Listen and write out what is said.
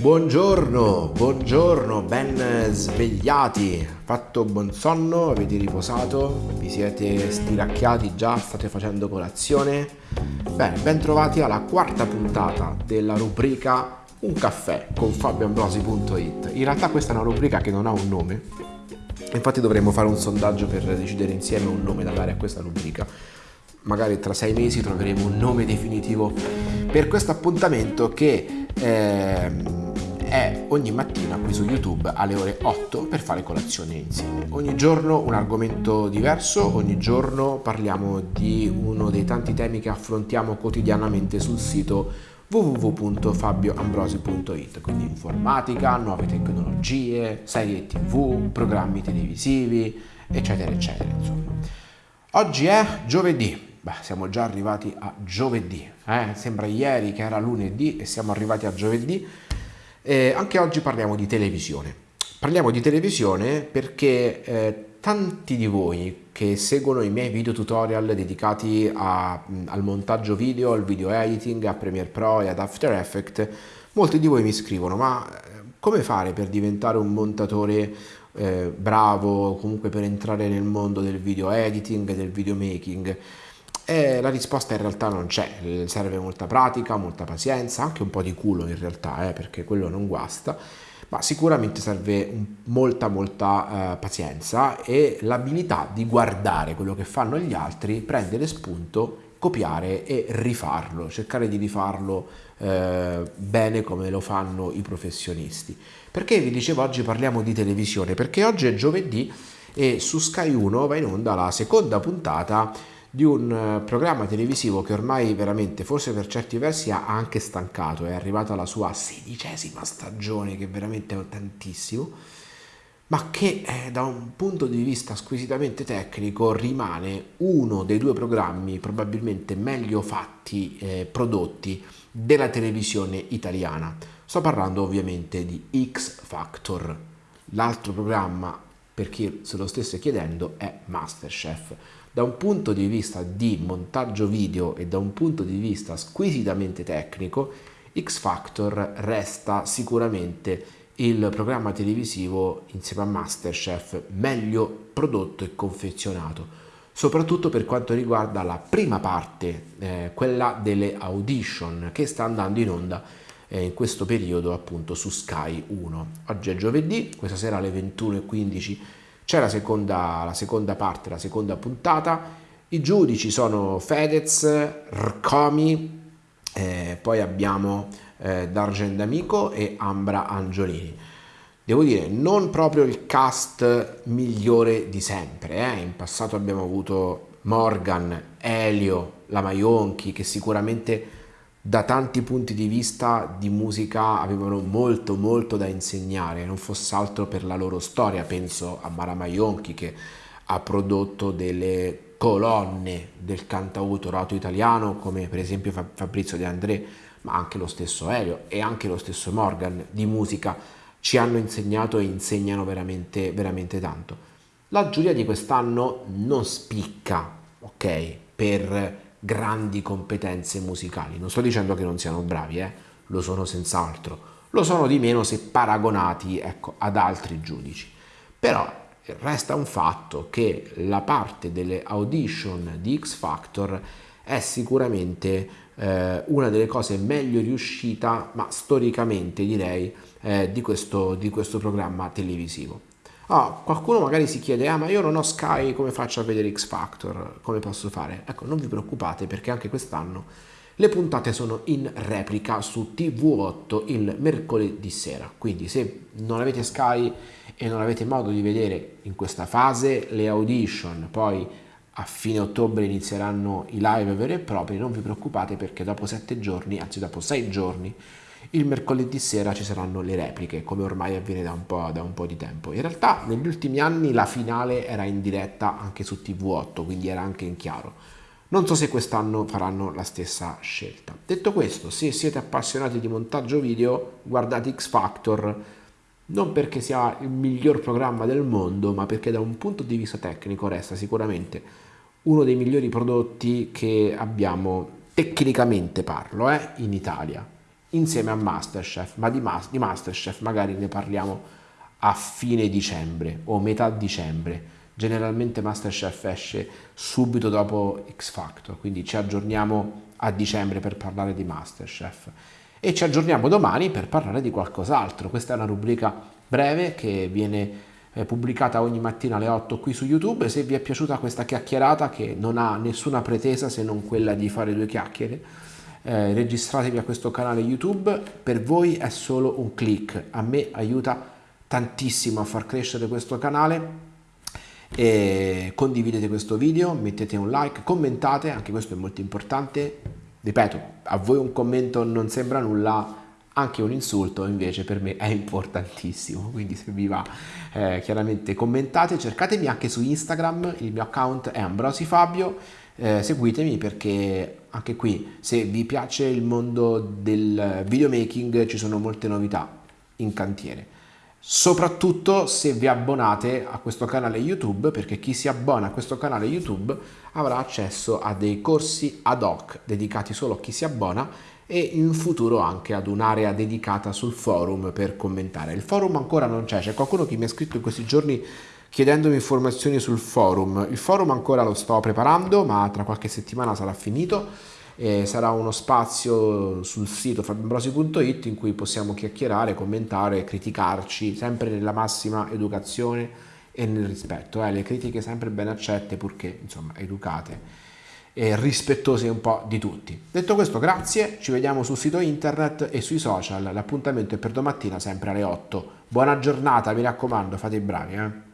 Buongiorno, buongiorno, ben svegliati, fatto buon sonno, avete riposato, vi siete stiracchiati già, state facendo colazione? Bene, ben trovati alla quarta puntata della rubrica Un caffè con fabioambrosi.it. In realtà questa è una rubrica che non ha un nome, infatti dovremmo fare un sondaggio per decidere insieme un nome da dare a questa rubrica. Magari tra sei mesi troveremo un nome definitivo per questo appuntamento che... Eh, è ogni mattina qui su YouTube alle ore 8 per fare colazione insieme. Ogni giorno un argomento diverso, ogni giorno parliamo di uno dei tanti temi che affrontiamo quotidianamente sul sito www.fabioambrosi.it, quindi informatica, nuove tecnologie, serie tv, programmi televisivi, eccetera, eccetera. Insomma. Oggi è giovedì, Beh, siamo già arrivati a giovedì, eh? sembra ieri che era lunedì e siamo arrivati a giovedì eh, anche oggi parliamo di televisione. Parliamo di televisione perché eh, tanti di voi che seguono i miei video tutorial dedicati a, al montaggio video, al video editing, a Premiere Pro e ad After Effects, molti di voi mi scrivono ma eh, come fare per diventare un montatore eh, bravo, comunque per entrare nel mondo del video editing, del videomaking? E la risposta in realtà non c'è, serve molta pratica, molta pazienza, anche un po' di culo in realtà, eh, perché quello non guasta, ma sicuramente serve molta molta eh, pazienza e l'abilità di guardare quello che fanno gli altri, prendere spunto, copiare e rifarlo, cercare di rifarlo eh, bene come lo fanno i professionisti. Perché vi dicevo oggi parliamo di televisione? Perché oggi è giovedì e su Sky 1 va in onda la seconda puntata di un eh, programma televisivo che ormai veramente, forse per certi versi, ha anche stancato, è arrivata alla sua sedicesima stagione, che veramente è tantissimo, ma che eh, da un punto di vista squisitamente tecnico rimane uno dei due programmi probabilmente meglio fatti, eh, prodotti della televisione italiana. Sto parlando ovviamente di X Factor. L'altro programma, per chi se lo stesse chiedendo, è Masterchef. Da un punto di vista di montaggio video e da un punto di vista squisitamente tecnico, X Factor resta sicuramente il programma televisivo insieme a Masterchef meglio prodotto e confezionato, soprattutto per quanto riguarda la prima parte, eh, quella delle audition che sta andando in onda eh, in questo periodo appunto su Sky 1. Oggi è giovedì, questa sera alle 21.15 c'è la seconda, la seconda parte, la seconda puntata. I giudici sono Fedez, Rcomi, eh, poi abbiamo eh, D'Argent D'Amico e Ambra Angiolini. Devo dire, non proprio il cast migliore di sempre. Eh? In passato abbiamo avuto Morgan, Elio, la Maionchi, che sicuramente da tanti punti di vista di musica avevano molto molto da insegnare, non fosse altro per la loro storia, penso a Mara Maionchi che ha prodotto delle colonne del cantautorato italiano come per esempio Fabrizio De André, ma anche lo stesso Elio e anche lo stesso Morgan di musica ci hanno insegnato e insegnano veramente, veramente tanto. La giuria di quest'anno non spicca, ok, per grandi competenze musicali. Non sto dicendo che non siano bravi, eh? lo sono senz'altro, lo sono di meno se paragonati ecco, ad altri giudici. Però resta un fatto che la parte delle audition di X Factor è sicuramente eh, una delle cose meglio riuscita, ma storicamente direi, eh, di, questo, di questo programma televisivo. Oh, qualcuno magari si chiede, ah ma io non ho Sky, come faccio a vedere X Factor? Come posso fare? Ecco, non vi preoccupate perché anche quest'anno le puntate sono in replica su TV8 il mercoledì sera. Quindi se non avete Sky e non avete modo di vedere in questa fase le audition, poi a fine ottobre inizieranno i live veri e propri, non vi preoccupate perché dopo sette giorni, anzi dopo sei giorni, il mercoledì sera ci saranno le repliche, come ormai avviene da un, da un po', di tempo. In realtà negli ultimi anni la finale era in diretta anche su TV8, quindi era anche in chiaro. Non so se quest'anno faranno la stessa scelta. Detto questo, se siete appassionati di montaggio video, guardate X Factor, non perché sia il miglior programma del mondo, ma perché da un punto di vista tecnico resta sicuramente uno dei migliori prodotti che abbiamo, tecnicamente parlo, eh, in Italia insieme a Masterchef, ma di, di Masterchef magari ne parliamo a fine dicembre o metà dicembre. Generalmente Masterchef esce subito dopo X Factor, quindi ci aggiorniamo a dicembre per parlare di Masterchef e ci aggiorniamo domani per parlare di qualcos'altro. Questa è una rubrica breve che viene eh, pubblicata ogni mattina alle 8 qui su YouTube. Se vi è piaciuta questa chiacchierata che non ha nessuna pretesa se non quella di fare due chiacchiere, eh, registratevi a questo canale YouTube. Per voi è solo un click, a me aiuta tantissimo a far crescere questo canale. E condividete questo video, mettete un like, commentate, anche questo è molto importante. Ripeto, a voi un commento non sembra nulla, anche un insulto invece per me è importantissimo, quindi se vi va eh, chiaramente commentate, cercatemi anche su Instagram, il mio account è Ambrosifabio, eh, seguitemi perché anche qui se vi piace il mondo del videomaking ci sono molte novità in cantiere. Soprattutto se vi abbonate a questo canale YouTube, perché chi si abbona a questo canale YouTube avrà accesso a dei corsi ad hoc dedicati solo a chi si abbona e in futuro anche ad un'area dedicata sul forum per commentare. Il forum ancora non c'è, c'è qualcuno che mi ha scritto in questi giorni chiedendomi informazioni sul forum. Il forum ancora lo sto preparando, ma tra qualche settimana sarà finito. E sarà uno spazio sul sito fabiambrosi.it in cui possiamo chiacchierare, commentare, criticarci, sempre nella massima educazione e nel rispetto. Eh? Le critiche sempre ben accette purché insomma educate e rispettose un po' di tutti. Detto questo, grazie, ci vediamo sul sito internet e sui social. L'appuntamento è per domattina sempre alle 8. Buona giornata, mi raccomando, fate i bravi. Eh?